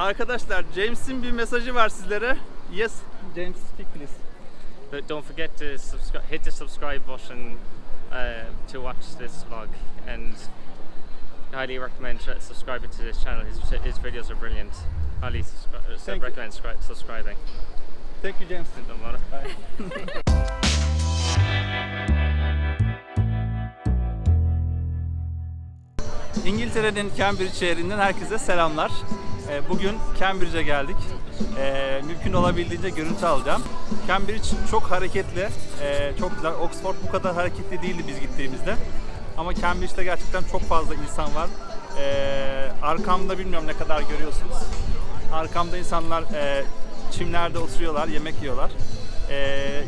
Arkadaşlar James'in bir mesajı var sizlere. Yes, James speak please. But don't forget to subscribe, hit the subscribe button uh, to watch this vlog, and highly recommend subscribing to this channel. His, his videos are brilliant. Highly subscri- uh, Thank recommend scri- subscribing. Thank you James. Don't matter. İngiltere'nin Cambridge şehrinden herkese selamlar. Ee, Bugün Cambridge'e geldik. Ee, Mümkün olabildiğince görüntü alacağım. Cambridge çok hareketli, ee, çok güzel. Oxford bu kadar hareketli değildi biz gittiğimizde. Ama Cambridge'de gerçekten çok fazla insan var. Arkamda bilmiyorum ne kadar görüyorsunuz. Arkamda insanlar çimlerde oturuyorlar, yemek yiyorlar.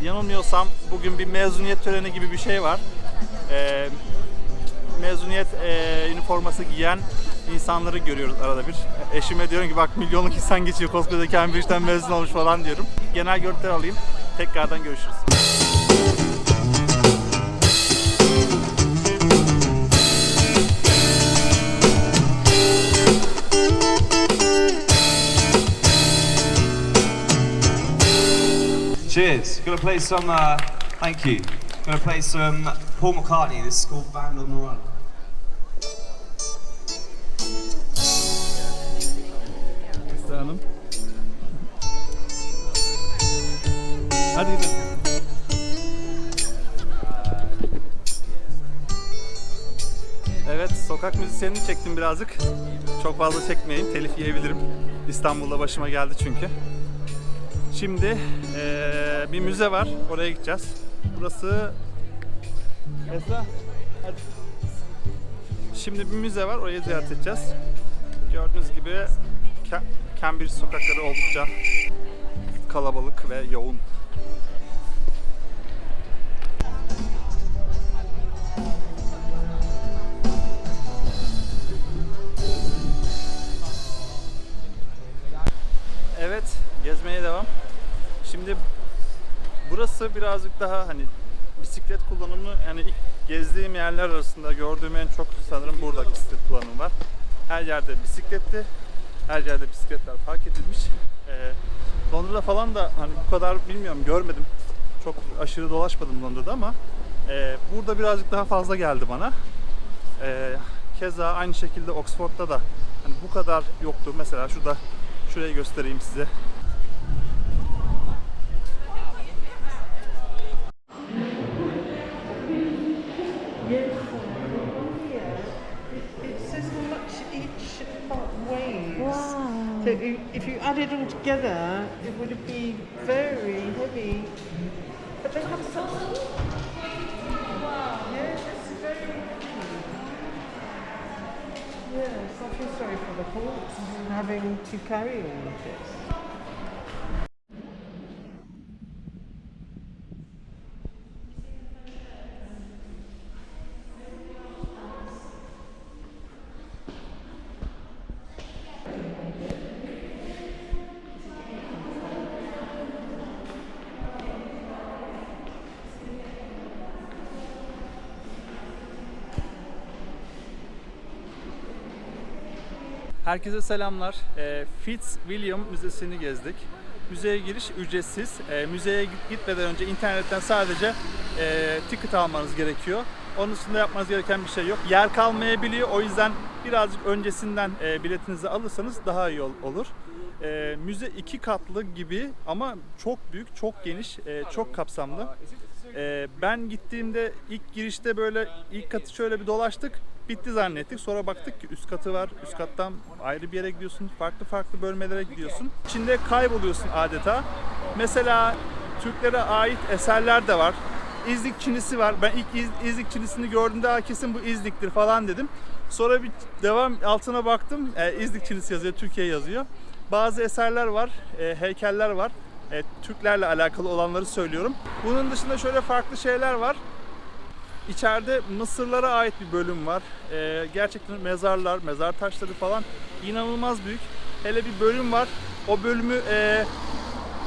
Yanılmıyorsam bugün bir mezuniyet töreni gibi bir şey var. Mezuniyet üniforması giyen insanları görüyoruz arada bir. Eşime diyorum ki bak milyonluk insan geçiyor koskoca Cambridge'den mezun olmuş falan diyorum. Genel görüntüler alayım. Tekrardan görüşürüz. Cheers. Gonna play some, uh, thank you. Gonna play some Paul McCartney. This is called Band on the Run. Hanım. Hadi gidelim. Evet, sokak müzisyenini çektim birazcık. Çok fazla çekmeyeyim, telif yiyebilirim. İstanbul'da başıma geldi çünkü. Şimdi eee, bir müze var, oraya gideceğiz. Burası... Esra, hadi. Şimdi bir müze var, orayı ziyaret edeceğiz. Gördüğünüz gibi Cambridge sokakları oldukça kalabalık ve yoğun. Evet, gezmeye devam. Şimdi burası birazcık daha hani bisiklet kullanımı yani ilk gezdiğim yerler arasında gördüğüm en çok sanırım burada bisiklet kullanımı var. Her yerde bisikletli, her yerde bisikletler park edilmiş. Ee, Londra'da falan da hani bu kadar bilmiyorum görmedim. Çok aşırı dolaşmadım Londra'da ama e, burada birazcık daha fazla geldi bana. Ee, keza aynı şekilde Oxford'da da hani bu kadar yoktu. Mesela şurada şurayı göstereyim size. If you add it all together, it would be very heavy. But they have some. Wow. Yeah, it's very heavy. Yes, I feel sorry for the horse having to carry all of this. Herkese selamlar. E, Fitzwilliam Müzesi'ni gezdik. Müzeye giriş ücretsiz. E, müzeye git- gitmeden önce internetten sadece e, ticket almanız gerekiyor. Onun dışında yapmanız gereken bir şey yok. Yer kalmayabiliyor. O yüzden birazcık öncesinden e, biletinizi alırsanız daha iyi ol- olur. E, müze iki katlı gibi ama çok büyük, çok geniş, e, çok kapsamlı. E, ben gittiğimde ilk girişte böyle ilk katı şöyle bir dolaştık. Bitti zannettik. Sonra baktık ki üst katı var. Üst kattan ayrı bir yere gidiyorsun. Farklı farklı bölmelere gidiyorsun. İçinde kayboluyorsun adeta. Mesela Türklere ait eserler de var. İznik Çinisi var. Ben ilk İz- İznik Çinisini gördüğümde "Aa, kesin bu İznik'tir falan dedim. Sonra bir devam altına baktım. E, İznik Çinisi yazıyor, Türkiye yazıyor. Bazı eserler var, e, heykeller var. E, Türklerle alakalı olanları söylüyorum. Bunun dışında şöyle farklı şeyler var. İçeride Mısırlara ait bir bölüm var. Ee, gerçekten mezarlar, mezar taşları falan inanılmaz büyük. Hele bir bölüm var. O bölümü e,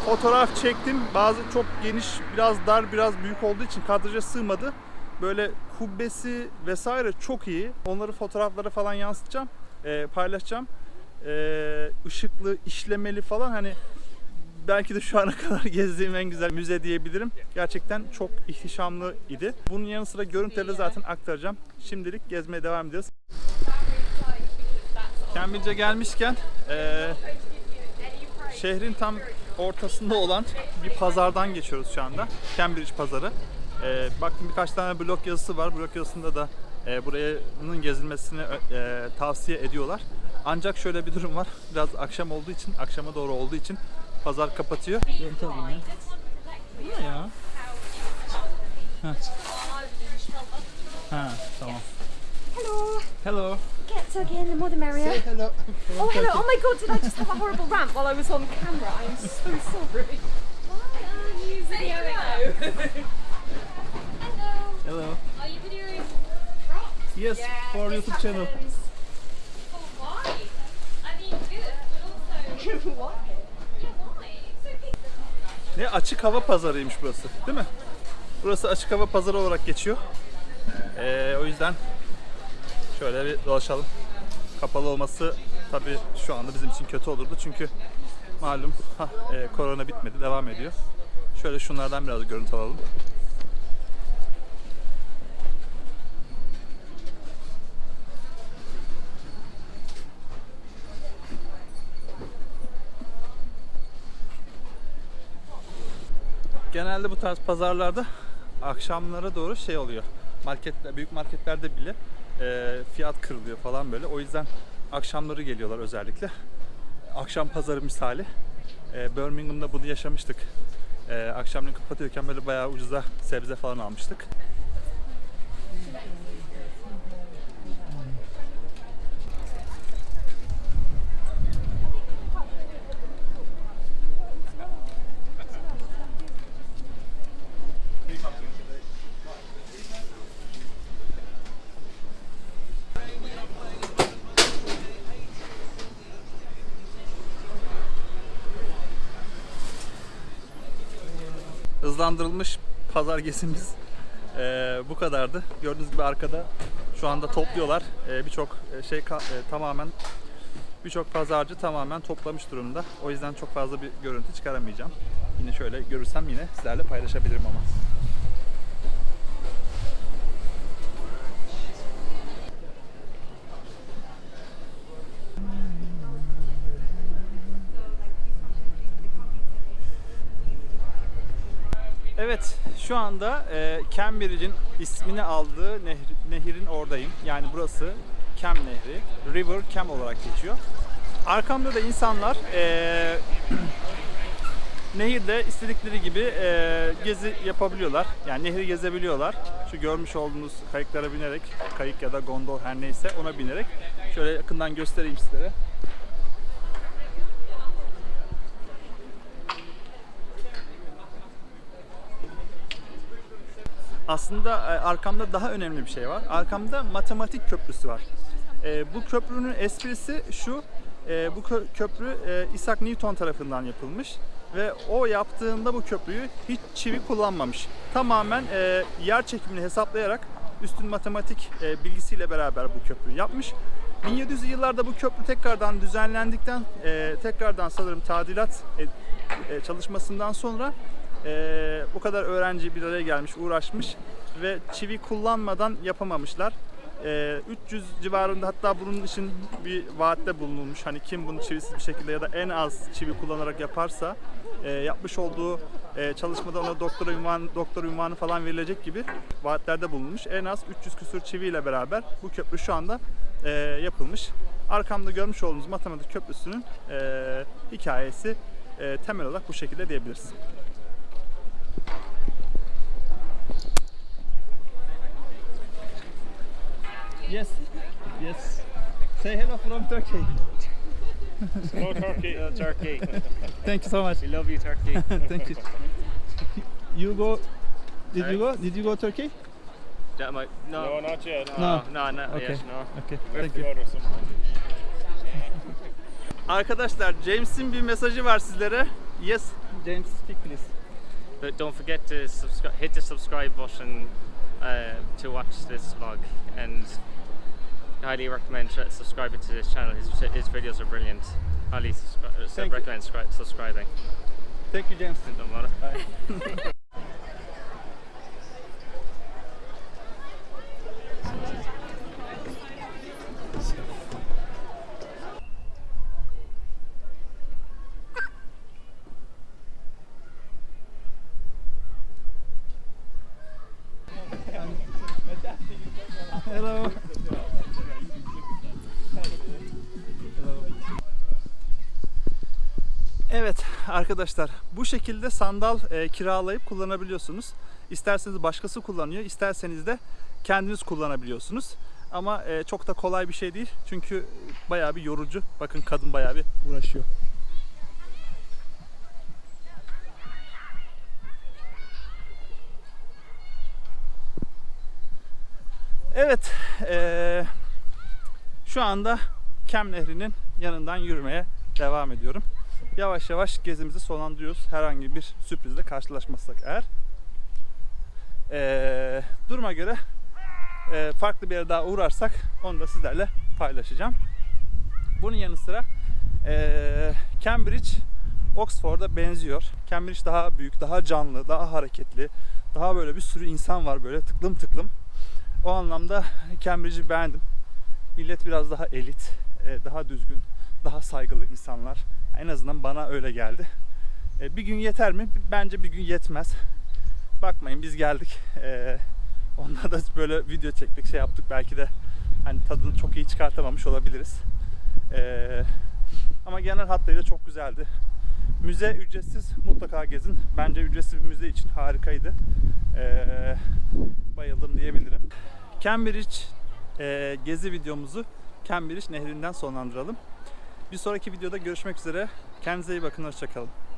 fotoğraf çektim. Bazı çok geniş, biraz dar, biraz büyük olduğu için kadraja sığmadı. Böyle kubbesi vesaire çok iyi. Onları fotoğraflara falan yansıtacağım, e, paylaşacağım. e, ışıklı, işlemeli falan hani belki de şu ana kadar gezdiğim en güzel müze diyebilirim. Gerçekten çok ihtişamlı idi. Bunun yanı sıra görüntüleri zaten aktaracağım. Şimdilik gezmeye devam ediyoruz. Cambridge'e gelmişken e, şehrin tam ortasında olan bir pazardan geçiyoruz şu anda. Cambridge pazarı. E, baktım birkaç tane blog yazısı var. Blog yazısında da e, buranın gezilmesini e, tavsiye ediyorlar. Ancak şöyle bir durum var. Biraz akşam olduğu için, akşama doğru olduğu için pazar kapatıyor. Görüntü alayım ya. Ne ya? Ha. Ha, tamam. Hello. Hello. Get Turkey in the more the merrier. hello. Oh, hello. Oh my god, did I just have a horrible rant while I was on camera? I'm so sorry. Why are you videoing Hello. Hello. Are you videoing rocks? Yes, for YouTube channel. Ne açık hava pazarıymış burası, değil mi? Burası açık hava pazarı olarak geçiyor. Ee, o yüzden şöyle bir dolaşalım. Kapalı olması tabii şu anda bizim için kötü olurdu çünkü malum hah, e, korona bitmedi, devam ediyor. Şöyle şunlardan biraz görüntü alalım. Genelde bu tarz pazarlarda akşamlara doğru şey oluyor. Marketler, büyük marketlerde bile e, fiyat kırılıyor falan böyle. O yüzden akşamları geliyorlar özellikle. Akşam pazarı misali. E, Birmingham'da bunu yaşamıştık. E, akşamleyin kapatıyorken böyle bayağı ucuza sebze falan almıştık. Hızlandırılmış pazar gezimiz eee, bu kadardı. Gördüğünüz gibi arkada şu anda topluyorlar. Eee, birçok e, şey e, tamamen birçok pazarcı tamamen toplamış durumda. O yüzden çok fazla bir görüntü çıkaramayacağım. Yine şöyle görürsem yine sizlerle paylaşabilirim ama. Evet, şu anda e, Cambridge'in ismini aldığı nehri- nehirin oradayım. Yani burası Cam Nehri, River Cam olarak geçiyor. Arkamda da insanlar e, nehirde istedikleri gibi e, gezi yapabiliyorlar. Yani nehri gezebiliyorlar. Şu görmüş olduğunuz kayıklara binerek, kayık ya da gondol her neyse ona binerek şöyle yakından göstereyim sizlere. Aslında e, arkamda daha önemli bir şey var. Arkamda matematik köprüsü var. E, bu köprünün esprisi şu, e, bu kö- köprü Isaac Newton tarafından yapılmış ve o yaptığında bu köprüyü hiç çivi kullanmamış. Tamamen yer çekimini hesaplayarak üstün matematik bilgisiyle beraber bu köprüyü yapmış. 1700'lü yıllarda bu köprü tekrardan düzenlendikten, tekrardan sanırım tadilat çalışmasından sonra ee, bu kadar öğrenci bir araya gelmiş, uğraşmış ve çivi kullanmadan yapamamışlar. Ee, 300 civarında hatta bunun için bir vaatte bulunulmuş. Hani kim bunu çivisiz bir şekilde ya da en az çivi kullanarak yaparsa e, yapmış olduğu e, çalışmada ona doktora ünvan, doktor ünvanı falan verilecek gibi vaatlerde bulunmuş. En az 300 küsur çiviyle beraber bu köprü şu anda e, yapılmış. Arkamda görmüş olduğunuz matematik köprüsünün e, hikayesi e, temel olarak bu şekilde diyebiliriz. Yes, yes. Say hello from Turkey. Hello, Turkey. Hello, Turkey. Thank you so much. we love you, Turkey. Thank you. You go. Did you go? Did you go Turkey? That might, no, No, not yet. no, No. no, not Okay. yet, no. Okay. We Thank you. Arkadaşlar James'in bir mesajı var sizlere. Yes, James speak please. But don't forget to subscribe, hit the subscribe button uh, to watch this vlog and highly recommend subscribing to this channel. His, his videos are brilliant. Highly subscri- Thank recommend scri- subscribing. Thank you James. No matter. arkadaşlar bu şekilde sandal e, kiralayıp kullanabiliyorsunuz. İsterseniz başkası kullanıyor, isterseniz de kendiniz kullanabiliyorsunuz. Ama e, çok da kolay bir şey değil çünkü bayağı bir yorucu. Bakın kadın bayağı bir uğraşıyor. Evet, eee, şu anda Kem Nehri'nin yanından yürümeye devam ediyorum. Yavaş yavaş gezimizi sonlandırıyoruz. Herhangi bir sürprizle karşılaşmazsak eğer. Eee, duruma göre eee, farklı bir yere daha uğrarsak onu da sizlerle paylaşacağım. Bunun yanı sıra eee, Cambridge Oxford'a benziyor. Cambridge daha büyük, daha canlı, daha hareketli. Daha böyle bir sürü insan var böyle tıklım tıklım. O anlamda Cambridge'i beğendim. Millet biraz daha elit, e, daha düzgün, daha saygılı insanlar. En azından bana öyle geldi. E, Bir gün yeter mi? Bence bir gün yetmez. Bakmayın biz geldik. E, Onda da böyle video çektik, şey yaptık. Belki de hani tadını çok iyi çıkartamamış olabiliriz. E, Ama genel hatlarıyla çok güzeldi. Müze ücretsiz, mutlaka gezin. Bence ücretsiz bir müze için harikaydı. E, bayıldım diyebilirim. Cambridge e, gezi videomuzu Cambridge nehrinden sonlandıralım. Bir sonraki videoda görüşmek üzere. Kendinize iyi bakın. Hoşçakalın.